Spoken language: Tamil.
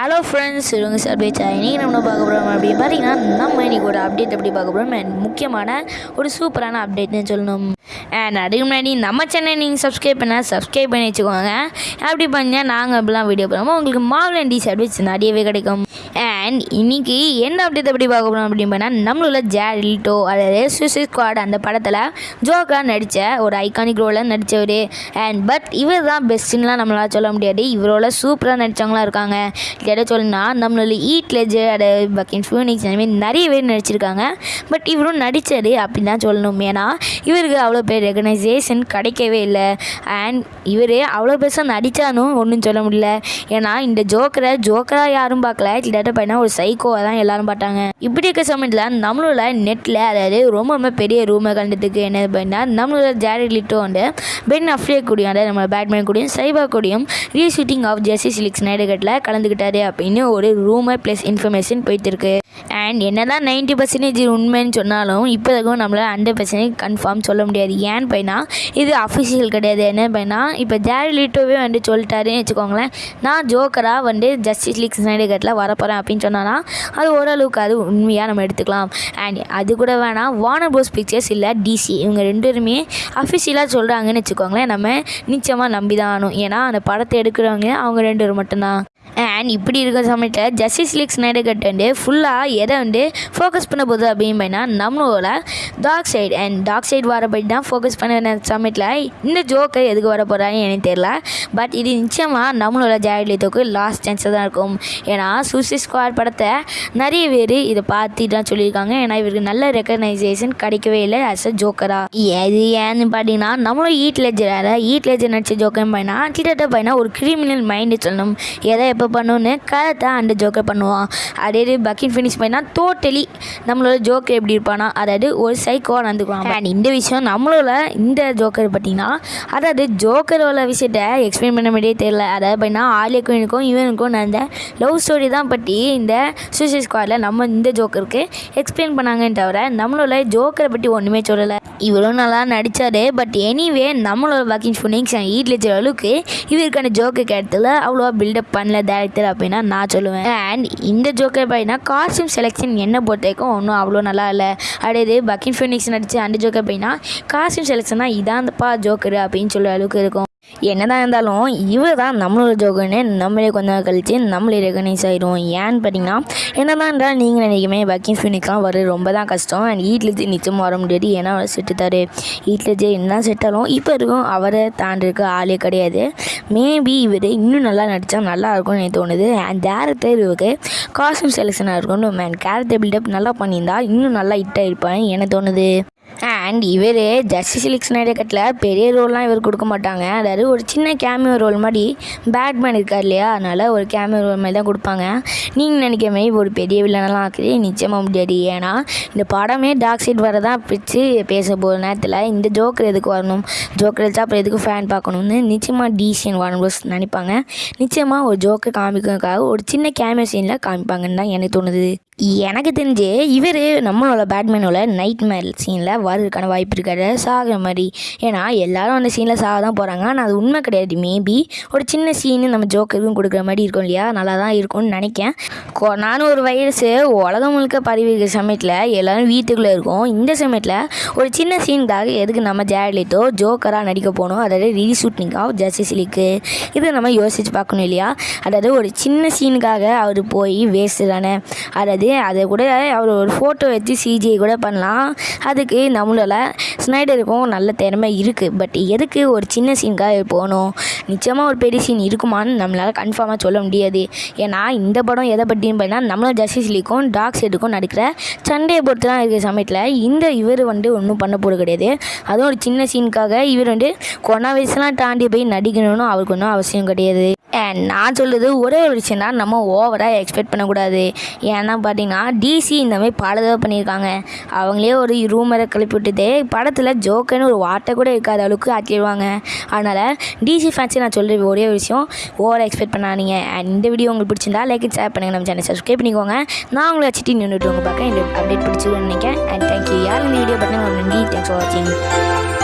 ஹலோ ஃப்ரெண்ட்ஸ் இவங்க சார் பேச்சா? இன்றைக்கி நம்ம பார்க்க போகிறோம் அப்படின்னு பார்த்தீங்கன்னா நம்ம இன்றைக்கி ஒரு அப்டேட் எப்படி பார்க்க போகிறோம் அண்ட் முக்கியமான ஒரு சூப்பரான அப்டேட்னு சொல்லணும். அண்ட் அதுக்கு முன்னாடி நம்ம சென்னை நீங்கள் சப்ஸ்கிரைப் பண்ணால் சப்ஸ்கிரைப் பண்ணி வச்சுக்கோங்க. அப்படி பண்ணால் நாங்கள் இப்படிலாம் வீடியோ போடுறோமோ உங்களுக்கு மாவல் அண்ட் சர்வீஸ் நிறையவே கிடைக்கும். அண்ட் இன்னைக்கு என்ன அப்டேட் எப்படி பார்க்க போகிறோம் அப்படின்னு பண்ணால் நம்மளோட ஜேரில்டோ அதாவது சூசைட் ஸ்குவாட் அந்த படத்தில் ஜோக்கராக நடித்த ஒரு ஐகானிக் ரோலில் நடித்தவர் அண்ட் பட் இவர் தான் பெஸ்ட்டுன்னெலாம் நம்மளால் சொல்ல முடியாது. இவரோட சூப்பராக நடித்தவங்களாம் இருக்காங்க. எதை சொல்லணும்னா நம்மளோட ஈட் லெஜர் பக்கின் ஃபியூனிக்ஸ் அந்த மாதிரி நிறைய பேர் நடிச்சிருக்காங்க. பட் இவரும் நடித்தார் அப்படின்னு தான் சொல்லணும். ஏன்னா இவருக்கு அவ்வளோ பேர் ரெகனைசேஷன் கிடைக்கவே இல்லை. அண்ட் இவர் அவ்வளோ பெருசாக நடித்தாலும் ஒன்றும் சொல்ல முடியல. ஏன்னா இந்த ஜோக்கரை ஜோக்கராக யாரும் பார்க்கல. கிட்டத்தட்ட பார்த்தா ஒரு சைக்கோவாக தான் எல்லாரும் பார்த்தாங்க. இப்படி இருக்க சமயத்தில் நம்மளோட நெட்டில் அதாவது ரொம்ப ரொம்ப பெரிய ரூமை கண்டதுக்கு என்ன பண்ணால் நம்மளோட ஜாரட் லிட்டோ வந்து பென் அஃப்ரியா கூடியும் அதாவது நம்ம பேட்மேன் கூடியும் சைபா கூடியும் ரீஷூட்டிங் ஆஃப் ஜெஸ்டிஸ் லிக்ஸ் நைடுகட்டில் கலந்துக்கிட்டார். அப்படின்னு ஒரு ரூமர் ப்ளஸ் இன்ஃபர்மேஷன் போயிட்டு இருக்கு அண்ட் என்ன தான் நைன்ட்டி பர்சன்டேஜ் உண்மைன்னு சொன்னாலும் இப்போதைக்கும் நம்மளால் ஹண்ட்ரட் பர்சன்டேஜ் கன்ஃபார்ம் சொல்ல முடியாது. ஏன்னு பையனா? இது அஃபிஷியல் கிடையாது. என்ன பையனா? இப்போ ஜாரி லிட்டோவே வந்து சொல்லிட்டாருன்னு வச்சுக்கோங்களேன். நான் ஜோக்கராக வந்து ஜஸ்டிஸ் லீக் ஸ்னைடகட்டில் வரப்போகிறேன் அப்படின்னு சொன்னானா அது ஓரளவுக்கு அது உண்மையாக நம்ம எடுத்துக்கலாம். அண்ட் அது கூட வேணாம் வானர் போஸ் பிக்சர்ஸ் இல்லை டிசி இவங்க ரெண்டு பேருமே அஃபிஷியலாக சொல்கிறாங்கன்னு வச்சுக்கோங்களேன். நம்ம நிச்சயமாக நம்பி தான் ஆகணும். ஏன்னா அந்த படத்தை எடுக்கிறவங்க அவங்க ரெண்டு பேரும் மட்டும்தான். அண்ட் இப்படி இருக்கிற சமயத்தில் ஜஸ்டிஸ் லீக் ஸ்னைடர் கட் வந்து ஃபுல்லாக எதை வந்து ஃபோக்கஸ் பண்ண போகுது அப்படின்னு பார்த்தீங்கன்னா நம்மளோட dark side and dark side வரப்படி தான் ஃபோக்கஸ் பண்ண சமயத்தில் இந்த ஜோக்கர் எதுக்கு வர போகிறான்னு எனக்கு தெரியல. பட் இது நிச்சயமாக நம்மளோட ஜாயலித்துக்கு லாஸ்ட் சான்ஸாக தான் இருக்கும். ஏன்னா சூசி ஸ்குவாட் படத்தை நிறைய பேர் இதை பார்த்து தான் சொல்லியிருக்காங்க. ஏன்னா இவருக்கு நல்ல ரெக்கக்னைசேஷன் கிடைக்கவே இல்லை ஆஸ் அ ஜோக்கரா எது ஏன்னு பார்த்தீங்கன்னா நம்மளும் ஈட் லெஜர் ஈட் லெஜர் நடிச்ச ஜோக்கர் பையனா கிட்டத்தட்ட பையனா ஒரு கிரிமினல் மைண்டு சொல்லணும். எதை எப்போ பண்ணணும்னு கரெக்டாக அந்த ஜோக்கர் பண்ணுவான். அதே இது பக்கின் ஃபினிஷ் பண்ணால் டோட்டலி நம்மளோட ஜோக்கர் எப்படி இருப்பானா அதாவது ஒரு சைக்கோவாக நடந்துக்குவான். அண்ட் இந்த விஷயம் நம்மளோட இந்த ஜோக்கர் பார்த்தீங்கன்னா அதாவது ஜோக்கரோட விஷயத்த எக்ஸ்பிளைன் பண்ண மாதிரியே தெரியல. அதாவது பார்த்தீங்கன்னா ஆலியக்கும் இவனுக்கும் நடந்த லவ் ஸ்டோரி தான் பற்றி இந்த சூசைட் ஸ்குவாடில் நம்ம இந்த ஜோக்கருக்கு எக்ஸ்பிளைன் பண்ணாங்கன்னு தவிர நம்மளோட ஜோக்கரை பற்றி ஒன்றுமே சொல்லலை. இவ்வளோ நல்லா நடித்தார் பட் எனிவே நம்மளோட பக்கிங் ஃபுனிங்ஸ் அண்ட் ஈட் அளவுக்கு இவருக்கான ஜோக்கு இடத்துல அவ்வளோவா பில்டப் பண்ணல டேரக்டர் அப்படின்னா நான் சொல்லுவேன். அண்ட் இந்த ஜோக்கர் பார்த்தீங்கன்னா காஸ்டியூம் செலெக்ஷன் என்ன பொறுத்தவரைக்கும் ஒன்றும் அவ்வளோ நல்லா இல்லை. அடையது பக்கிங் ஃபுனிக்ஸ் நடித்த அந்த ஜோக்கர் பார்த்தீங்கன்னா காஸ்டியூம் செலெக்ஷன் தான் இதான்ப்பா ஜோக்கர் அப்படின்னு சொல்கிற அளவுக்கு இருக்கும். என்னதான் இருந்தாலும் இவர் தான் நம்மளோட ஜோகன்னு நம்மளே கொஞ்ச நாள் கழித்து நம்மளே ரெகனைஸ் ஆகிடும் ஏன்னு பார்த்தீங்கன்னா என்னதான் இருந்தால் நீங்கள் நினைக்குமே பக்கிங் ஃபினிக்லாம் வர ரொம்ப தான் கஷ்டம் அண்ட் வீட்டில் நிச்சயமாக வர முடியாது. ஏன்னா அவர் செட்டுத்தார் வீட்டில் என்ன செட்டாலும் இப்போ இருக்கும் அவரை தாண்டிருக்க ஆளே கிடையாது. மேபி இவர் இன்னும் நல்லா நடித்தா நல்லா இருக்கும்னு எனக்கு தோணுது. அண்ட் டேரக்டர் இவருக்கு காஸ்டியூம் செலெக்ஷனாக இருக்கணும். மேன் கேரக்டர் பில்டப் நல்லா பண்ணியிருந்தா இன்னும் நல்லா ஹிட்டாக இருப்பான்னு எனக்கு தோணுது. அண்ட் இவர் ஜஸ்டிஸ் லீக் ஸ்னைடர் பெரிய ரோல்லாம் இவர் கொடுக்க மாட்டாங்க. அதாவது ஒரு சின்ன கேமியோ ரோல் மாதிரி பேட்மேன் இருக்கார் இல்லையா? அதனால் ஒரு கேமியோ ரோல் மாதிரி தான் கொடுப்பாங்க. நீங்கள் நினைக்கிற மாதிரி ஒரு பெரிய வில்லனெல்லாம் ஆக்குது. நிச்சயமாக முடியாது. ஏன்னா இந்த படமே டார்க் சைட் வரதான் பிடிச்சி பேச போகிற நேரத்தில் இந்த ஜோக்கர் எதுக்கு வரணும்? ஜோக்கர் வச்சா அப்புறம் எதுக்கு ஃபேன் பார்க்கணும்னு நிச்சயமாக டிசிஎன் வார்னர்ஸ் நினைப்பாங்க. நிச்சயமாக ஒரு ஜோக்கர் காமிக்கிறதுக்காக ஒரு சின்ன கேமியோ சீனில் காமிப்பாங்கன்னு தான் எனக்கு தோணுது. எனக்கு தெரிஞ்சு இவர் நம்மளோட பேட்மேனோட நைட் மேல் சீனில் வரதுக்கான வாய்ப்பு இருக்காது. சாகிற மாதிரி. ஏன்னா எல்லாரும் அந்த சீனில் சாக தான் போகிறாங்க ஆனால் அது உண்மை கிடையாது. மேபி ஒரு சின்ன சீனு நம்ம ஜோக்கருக்கும் கொடுக்குற மாதிரி இருக்கும் இல்லையா? நல்லா தான் இருக்கும்னு நினைக்கேன் கொ- நானும் ஒரு வைரஸு உலகம் முழுக்க பரவி இருக்கிற சமயத்தில் எல்லோரும் வீட்டுக்குள்ளே இருக்கும். இந்த சமயத்தில் ஒரு சின்ன சீனுக்காக எதுக்கு நம்ம ஜேட்லிட்டோ ஜோக்கராக நடிக்க போகணும் அதாவது ரீஷூட்டிங் ஆஃப் ஜஸ்டிஸ் லீக்கு இதை நம்ம யோசிச்சு பார்க்கணும் இல்லையா? அதாவது ஒரு சின்ன சீனுக்காக அவர் போய் வேஸ்ட்டு தானே. அதாவது அதை கூட அவர் ஒரு ஃபோட்டோ வச்சு சிஜிஐ கூட பண்ணலாம். அதுக்கு நம்மளால் ஸ்னைடருக்கும் நல்ல திறமை இருக்குது பட் எதுக்கு ஒரு சின்ன சீனுக்காக போகணும்? நிச்சயமாக ஒரு பெரிய சீன் இருக்குமான்னு நம்மளால் கன்ஃபார்மாக சொல்ல முடியாது. ஏன்னா இந்த படம் எதை பற்றின்னு பார்த்தீங்கன்னா நம்மளோட ஜஸ்டிஸ் லீக்கும் டாக் சைடுக்கும் நடிக்கிற சண்டையை பொறுத்து தான் இருக்கிற சமயத்தில் இந்த இவர் வந்து ஒன்றும் பண்ண போகிறது கிடையாது. அதுவும் ஒரு சின்ன சீனுக்காக இவர் வந்து கொரோனா வயசுலாம் தாண்டி போய் நடிக்கணும்னு அவருக்கு ஒன்றும் அவசியம் கிடையாது. அண்ட் நான் சொல்கிறது ஒரே ஒரு விஷயம் தான் நம்ம ஓவராக எக்ஸ்பெக்ட் பண்ணக்கூடாது. ஏன்னா பார்த்தீங்கன்னா டிசி இந்த மாதிரி பல தடவை பண்ணியிருக்காங்க. அவங்களே ஒரு ரூமரை கிளப்பி விட்டுதே படத்தில் ஜோக்குன்னு ஒரு வார்த்தை கூட இருக்காத அளவுக்கு ஆக்கிடுவாங்க. அதனால் டிசி ஃபேன்ஸை நான் சொல்கிற ஒரே ஒரு விஷயம் ஓவராக எக்ஸ்பெக்ட் பண்ணாதீங்க. அண்ட் இந்த வீடியோ உங்களுக்கு பிடிச்சிருந்தா லைக் ஷேர் பண்ணுங்கள் நம்ம சேனல் சப்ஸ்கிரைப் பண்ணிக்கோங்க. நான் உங்களை வச்சுட்டு நின்றுட்டு உங்கள் பார்க்க இந்த அப்டேட் பிடிச்சிருன்னு நினைக்கிறேன். அண்ட் தேங்க்யூ யார் இந்த வீடியோ பண்ணுங்க நன்றி. தேங்க்ஸ் ஃபார் வாட்சிங்